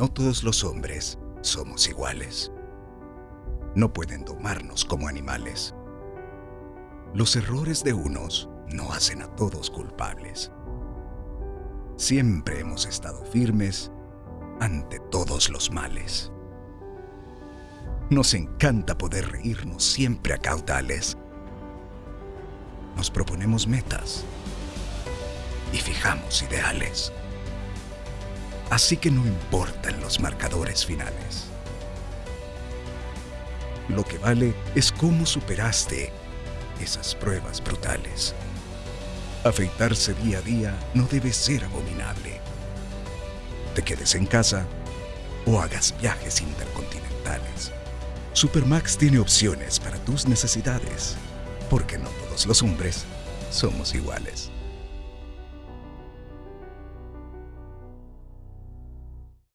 No todos los hombres somos iguales. No pueden domarnos como animales. Los errores de unos no hacen a todos culpables. Siempre hemos estado firmes ante todos los males. Nos encanta poder reírnos siempre a caudales. Nos proponemos metas y fijamos ideales. Así que no importan los marcadores finales. Lo que vale es cómo superaste esas pruebas brutales. Afeitarse día a día no debe ser abominable. Te quedes en casa o hagas viajes intercontinentales. Supermax tiene opciones para tus necesidades, porque no todos los hombres somos iguales.